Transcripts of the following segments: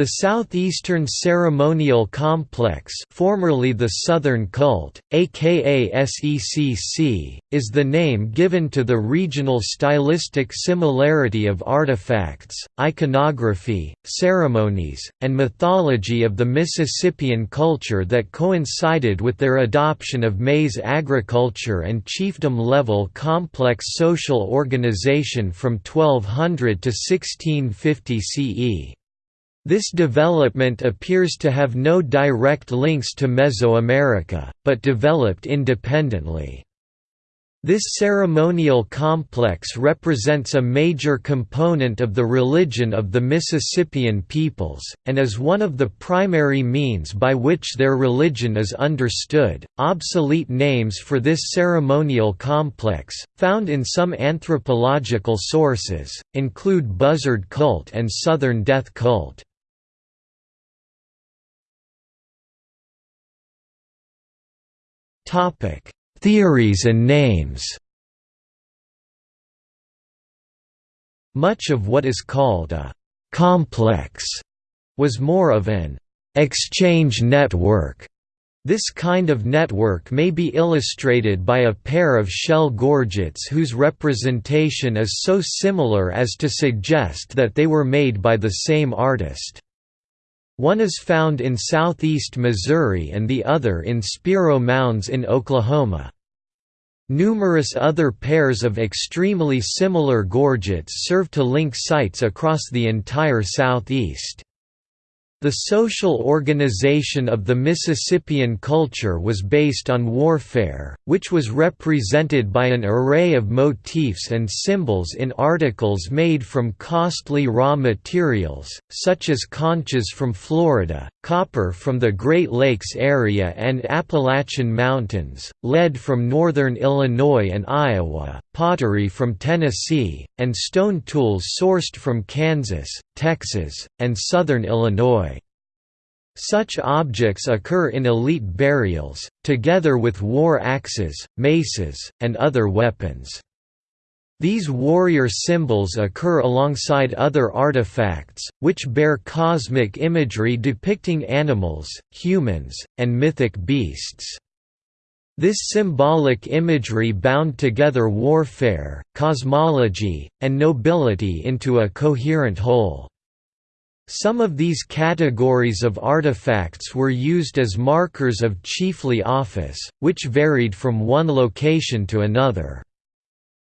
The Southeastern Ceremonial Complex formerly the Southern Cult, aka SECC, is the name given to the regional stylistic similarity of artifacts, iconography, ceremonies, and mythology of the Mississippian culture that coincided with their adoption of maize agriculture and chiefdom-level complex social organization from 1200 to 1650 CE. This development appears to have no direct links to Mesoamerica, but developed independently. This ceremonial complex represents a major component of the religion of the Mississippian peoples, and is one of the primary means by which their religion is understood. Obsolete names for this ceremonial complex, found in some anthropological sources, include buzzard cult and southern death cult. Theories and names. Much of what is called a complex was more of an exchange network. This kind of network may be illustrated by a pair of shell gorgets whose representation is so similar as to suggest that they were made by the same artist. One is found in southeast Missouri and the other in Spiro Mounds in Oklahoma. Numerous other pairs of extremely similar gorgets serve to link sites across the entire southeast. The social organization of the Mississippian culture was based on warfare, which was represented by an array of motifs and symbols in articles made from costly raw materials, such as conchs from Florida, copper from the Great Lakes area and Appalachian Mountains, lead from northern Illinois and Iowa, pottery from Tennessee, and stone tools sourced from Kansas, Texas, and southern Illinois. Such objects occur in elite burials, together with war axes, maces, and other weapons. These warrior symbols occur alongside other artifacts, which bear cosmic imagery depicting animals, humans, and mythic beasts. This symbolic imagery bound together warfare, cosmology, and nobility into a coherent whole. Some of these categories of artifacts were used as markers of chiefly office, which varied from one location to another.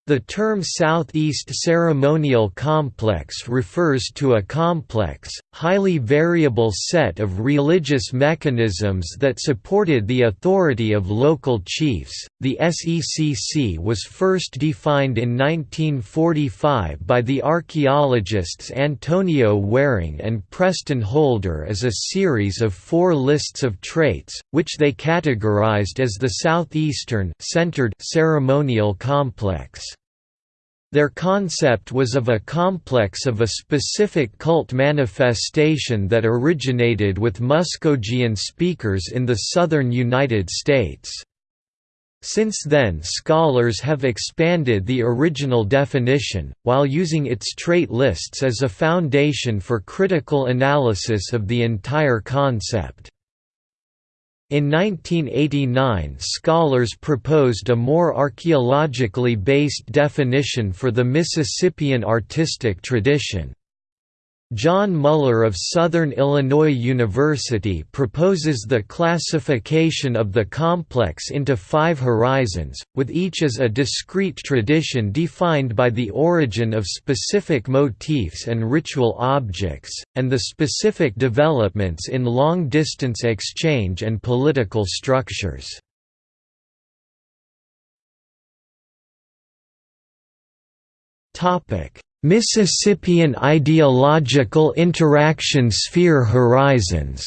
The term Southeast Ceremonial Complex refers to a complex, highly variable set of religious mechanisms that supported the authority of local chiefs. The SECC was first defined in 1945 by the archaeologists Antonio Waring and Preston Holder as a series of four lists of traits, which they categorized as the Southeastern centered ceremonial complex. Their concept was of a complex of a specific cult manifestation that originated with Muskogean speakers in the southern United States. Since then scholars have expanded the original definition, while using its trait lists as a foundation for critical analysis of the entire concept. In 1989 scholars proposed a more archaeologically based definition for the Mississippian artistic tradition. Jon Muller of Southern Illinois University proposes the classification of the complex into five horizons, with each as a discrete tradition defined by the origin of specific motifs and ritual objects, and the specific developments in long-distance exchange and political structures. Topic Mississippian Ideological Interaction Sphere Horizons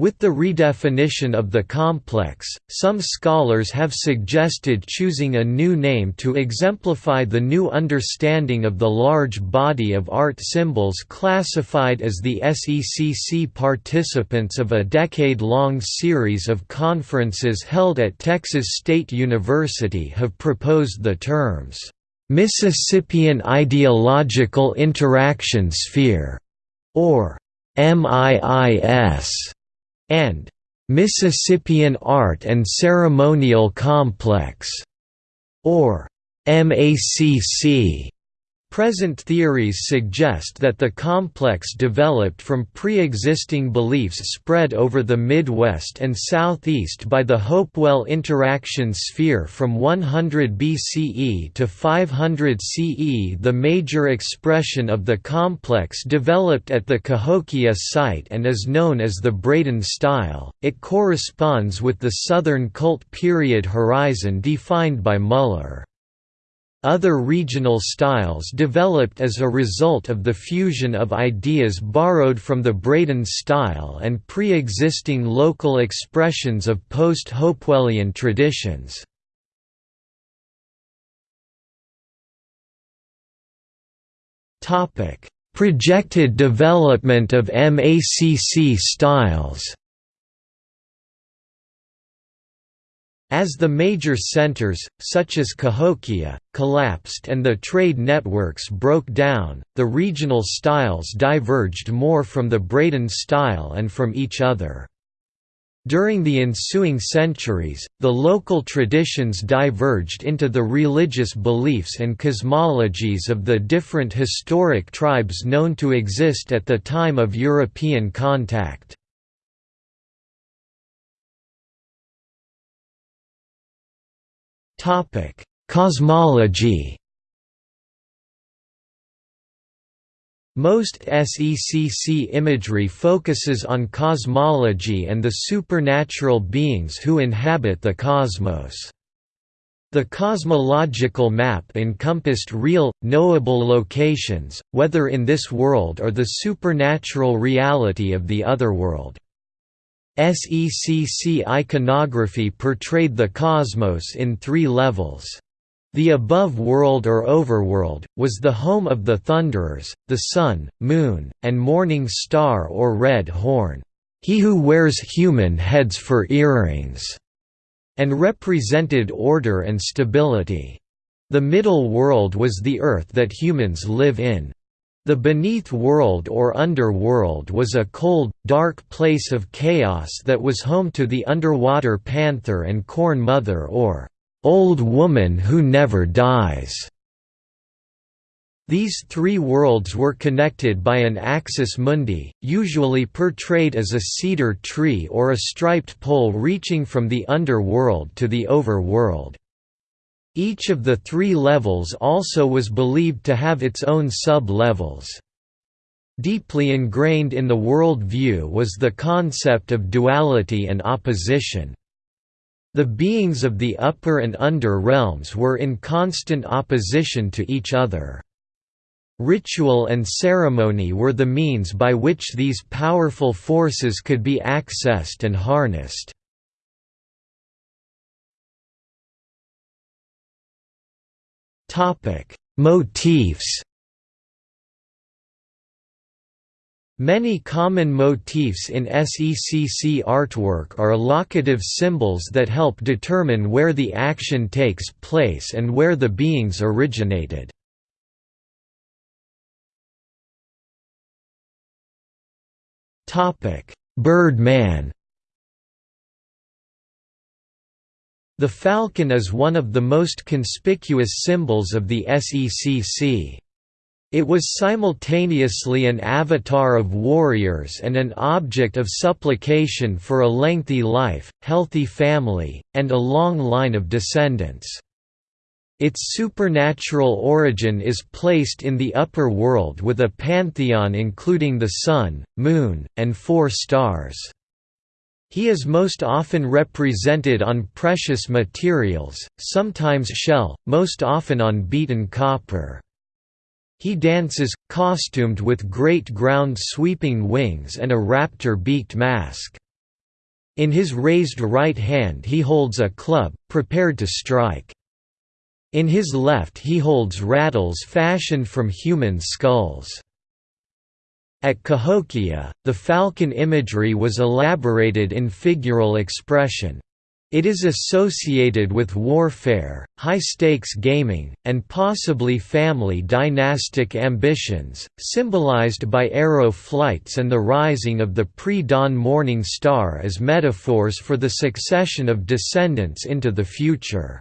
With the redefinition of the complex, some scholars have suggested choosing a new name to exemplify the new understanding of the large body of art symbols classified as the SECC participants of a decade-long series of conferences held at Texas State University have proposed the terms, Mississippian Ideological Interaction Sphere, or MIIS, and Mississippian Art and Ceremonial Complex, or MACC. Present theories suggest that the complex developed from pre-existing beliefs spread over the Midwest and Southeast by the Hopewell interaction sphere from 100 BCE to 500 CE. The major expression of the complex developed at the Cahokia site and is known as the Braden style. It corresponds with the Southern cult period horizon defined by Muller. Other regional styles developed as a result of the fusion of ideas borrowed from the Braden style and pre-existing local expressions of post-Hopewellian traditions. Projected development of MACC styles As the major centers, such as Cahokia, collapsed and the trade networks broke down, the regional styles diverged more from the Braden style and from each other. During the ensuing centuries, the local traditions diverged into the religious beliefs and cosmologies of the different historic tribes known to exist at the time of European contact. Topic: Cosmology. Most SECC imagery focuses on cosmology and the supernatural beings who inhabit the cosmos. The cosmological map encompassed real, knowable locations, whether in this world or the supernatural reality of the otherworld. SECC iconography portrayed the cosmos in three levels. The above world or overworld, was the home of the Thunderers, the sun, moon, and morning star or red horn, he who wears human heads for earrings, and represented order and stability. The middle world was the earth that humans live in. The beneath world or underworld was a cold, dark place of chaos that was home to the underwater panther and corn mother or old woman who never dies. These three worlds were connected by an axis mundi, usually portrayed as a cedar tree or a striped pole reaching from the underworld to the overworld. Each of the three levels also was believed to have its own sub-levels. Deeply ingrained in the world view was the concept of duality and opposition. The beings of the upper and under realms were in constant opposition to each other. Ritual and ceremony were the means by which these powerful forces could be accessed and harnessed. Topic: Motifs. Many common motifs in SECC artwork are locative symbols that help determine where the action takes place and where the beings originated. Topic: Birdman The falcon is one of the most conspicuous symbols of the SECC. It was simultaneously an avatar of warriors and an object of supplication for a lengthy life, healthy family, and a long line of descendants. Its supernatural origin is placed in the upper world with a pantheon including the sun, moon, and four stars. He is most often represented on precious materials, sometimes shell, most often on beaten copper. He dances, costumed with great ground-sweeping wings and a raptor-beaked mask. In his raised right hand he holds a club, prepared to strike. In his left he holds rattles fashioned from human skulls. At Cahokia, the falcon imagery was elaborated in figural expression. It is associated with warfare, high-stakes gaming, and possibly family dynastic ambitions, symbolized by arrow flights and the rising of the pre-dawn morning star as metaphors for the succession of descendants into the future.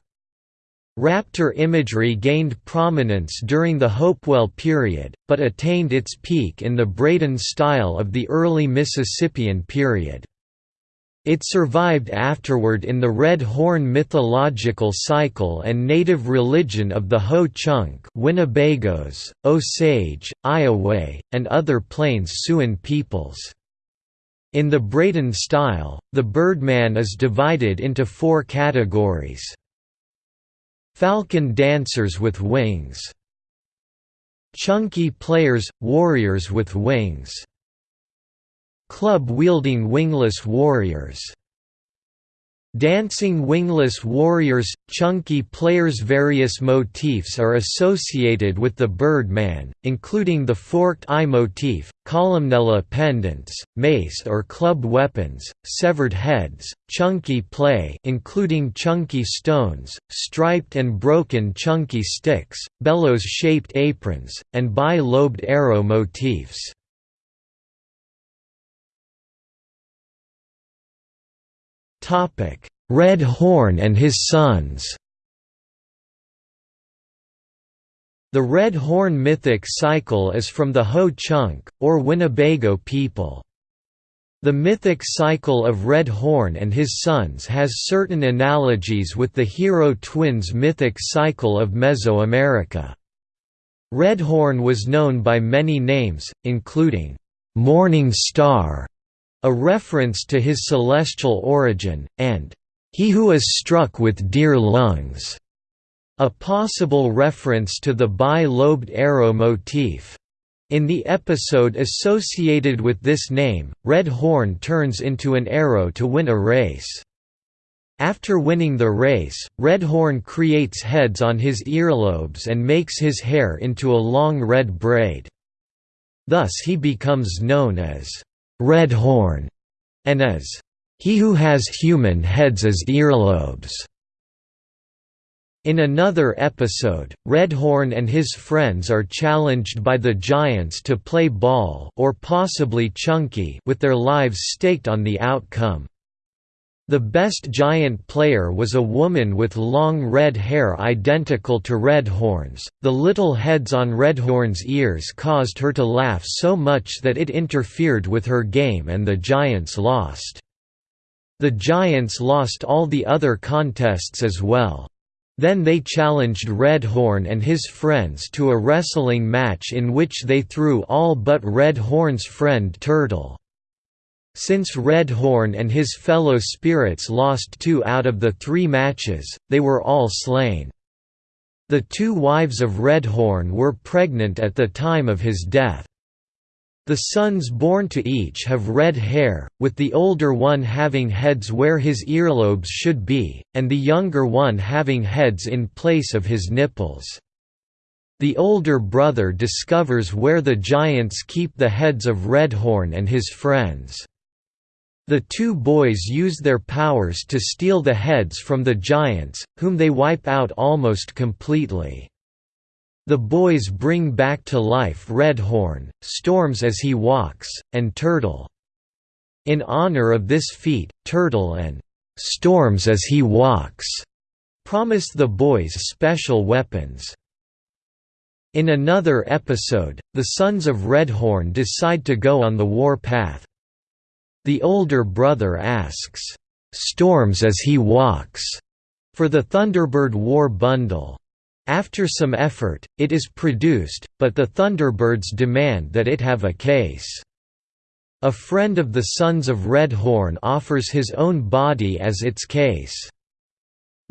Raptor imagery gained prominence during the Hopewell period, but attained its peak in the Braden style of the early Mississippian period. It survived afterward in the Red Horn mythological cycle and native religion of the Ho-Chunk Winnebagos, Osage, Iowa, and other Plains Siouan peoples. In the Braden style, the Birdman is divided into four categories. Falcon dancers with wings. Chunky players, warriors with wings. Club-wielding wingless warriors Dancing wingless warriors – Chunky players Various motifs are associated with the Birdman, including the forked eye motif, columella pendants, mace or club weapons, severed heads, chunky play including chunky stones, striped and broken chunky sticks, bellows-shaped aprons, and bi-lobed arrow motifs. Red Horn and his sons The Red Horn mythic cycle is from the Ho-Chunk, or Winnebago people. The mythic cycle of Red Horn and his sons has certain analogies with the Hero Twins mythic cycle of Mesoamerica. Red Horn was known by many names, including, "'Morning Star' a reference to his celestial origin, and "'He who is struck with deer lungs' a possible reference to the bi-lobed arrow motif. In the episode associated with this name, Red Horn turns into an arrow to win a race. After winning the race, Red Horn creates heads on his earlobes and makes his hair into a long red braid. Thus he becomes known as Red Horn, and as he who has human heads as earlobes. In another episode, Redhorn and his friends are challenged by the Giants to play ball or possibly Chunky with their lives staked on the outcome. The best giant player was a woman with long red hair identical to Redhorn's. The little heads on Redhorn's ears caused her to laugh so much that it interfered with her game and the Giants lost. The Giants lost all the other contests as well. Then they challenged Redhorn and his friends to a wrestling match in which they threw all but Redhorn's friend Turtle. Since Red Horn and his fellow spirits lost two out of the three matches, they were all slain. The two wives of Red Horn were pregnant at the time of his death. The sons born to each have red hair, with the older one having heads where his earlobes should be, and the younger one having heads in place of his nipples. The older brother discovers where the giants keep the heads of Redhorn and his friends. The two boys use their powers to steal the heads from the giants, whom they wipe out almost completely. The boys bring back to life Redhorn, Storms as he walks, and Turtle. In honor of this feat, Turtle and Storms as he walks promise the boys special weapons. In another episode, the sons of Redhorn decide to go on the war path. The older brother asks, "'Storms as he walks' for the Thunderbird War Bundle. After some effort, it is produced, but the Thunderbirds demand that it have a case. A friend of the Sons of Red Horn offers his own body as its case.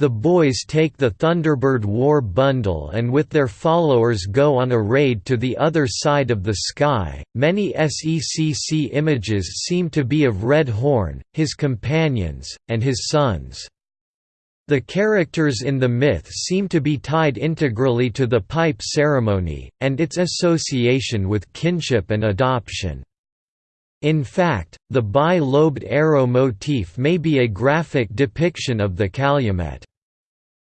The boys take the Thunderbird War Bundle and with their followers go on a raid to the other side of the sky. Many SECC images seem to be of Red Horn, his companions, and his sons. The characters in the myth seem to be tied integrally to the pipe ceremony, and its association with kinship and adoption. In fact, the bi-lobed arrow motif may be a graphic depiction of the calumet.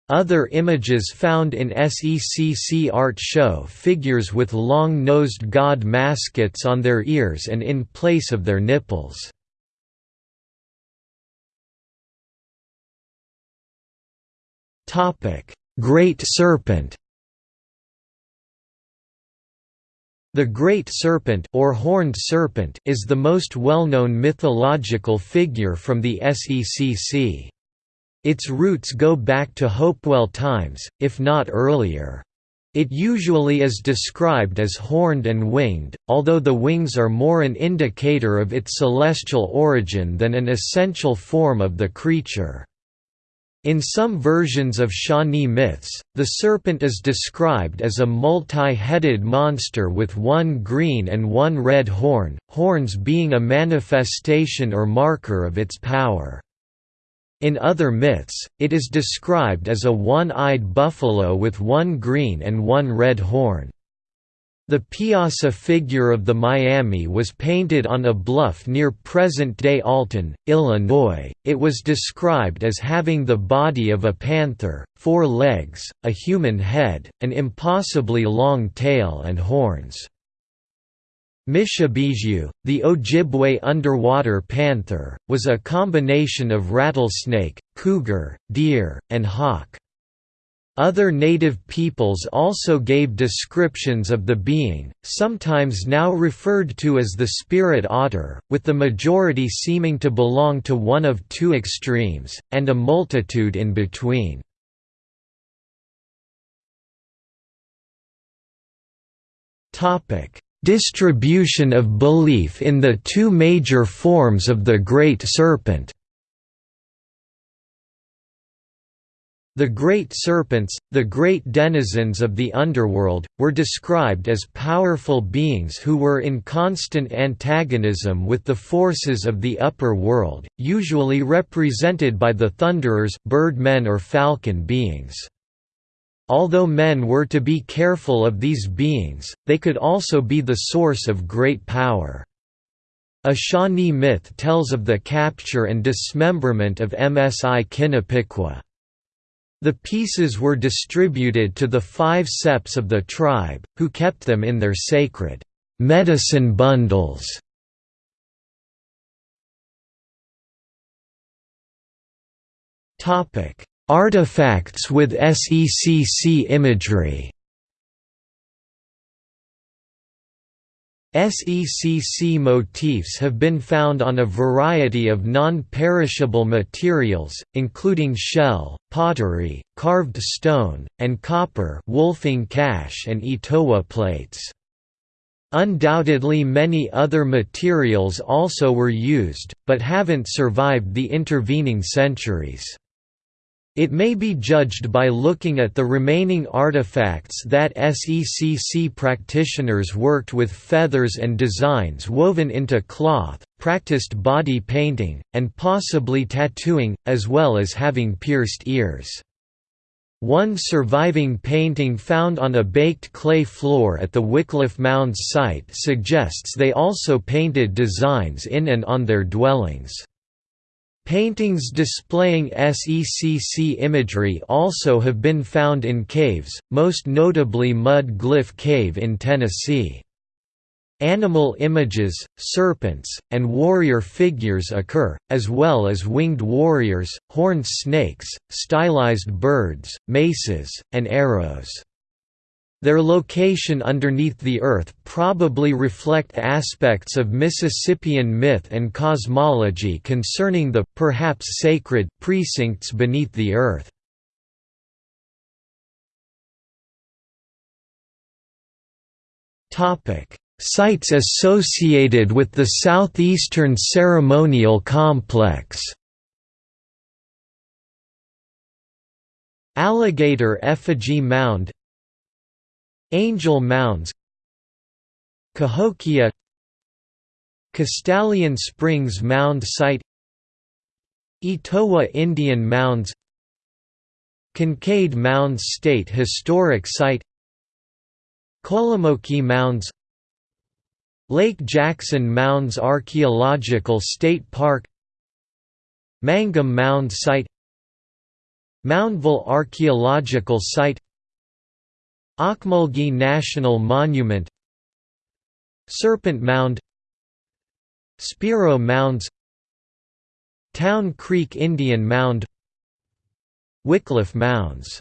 Other images found in SECC art show figures with long-nosed god maskettes on their ears and in place of their nipples. Great Serpent The Great Serpent or Horned Serpent is the most well-known mythological figure from the SECC. Its roots go back to Hopewell times, if not earlier. It usually is described as horned and winged, although the wings are more an indicator of its celestial origin than an essential form of the creature. In some versions of Shawnee myths, the serpent is described as a multi-headed monster with one green and one red horn, horns being a manifestation or marker of its power. In other myths, it is described as a one-eyed buffalo with one green and one red horn. The Piasa figure of the Miami was painted on a bluff near present-day Alton, Illinois. It was described as having the body of a panther, four legs, a human head, an impossibly long tail and horns. Mishipeshu, the Ojibwe underwater panther, was a combination of rattlesnake, cougar, deer, and hawk. Other native peoples also gave descriptions of the being, sometimes now referred to as the spirit otter, with the majority seeming to belong to one of two extremes, and a multitude in between. Topic Distribution of belief in the two major forms of the Great Serpent The great serpents, the great denizens of the underworld, were described as powerful beings who were in constant antagonism with the forces of the upper world, usually represented by the thunderers bird-men or falcon beings. Although men were to be careful of these beings, they could also be the source of great power. A Shawnee myth tells of the capture and dismemberment of Msi Kinapiqua. The pieces were distributed to the five septs of the tribe, who kept them in their sacred medicine bundles. Topic: Artifacts with SECC imagery SECC motifs have been found on a variety of non-perishable materials, including shell, pottery, carved stone, and copper Wulfing cache and Etowah plates. Undoubtedly many other materials also were used, but haven't survived the intervening centuries. It may be judged by looking at the remaining artifacts that SECC practitioners worked with feathers and designs woven into cloth, practiced body painting, and possibly tattooing, as well as having pierced ears. One surviving painting found on a baked clay floor at the Wycliffe Mounds site suggests they also painted designs in and on their dwellings. Paintings displaying SECC imagery also have been found in caves, most notably Mud Glyph Cave in Tennessee. Animal images, serpents, and warrior figures occur, as well as winged warriors, horned snakes, stylized birds, maces, and arrows. Their location underneath the Earth probably reflect aspects of Mississippian myth and cosmology concerning the perhaps sacred precincts beneath the Earth. Sites associated with the southeastern ceremonial complex Alligator Effigy Mound Angel Mounds Cahokia Castalian Springs Mound Site Etowah Indian Mounds Kincaid Mounds State Historic Site Kolomoki Mounds Lake Jackson Mounds Archaeological State Park Mangum Mound Site Moundville Archaeological Site Ocmulgee National Monument Serpent Mound Spiro Mounds Town Creek Indian Mound Wycliffe Mounds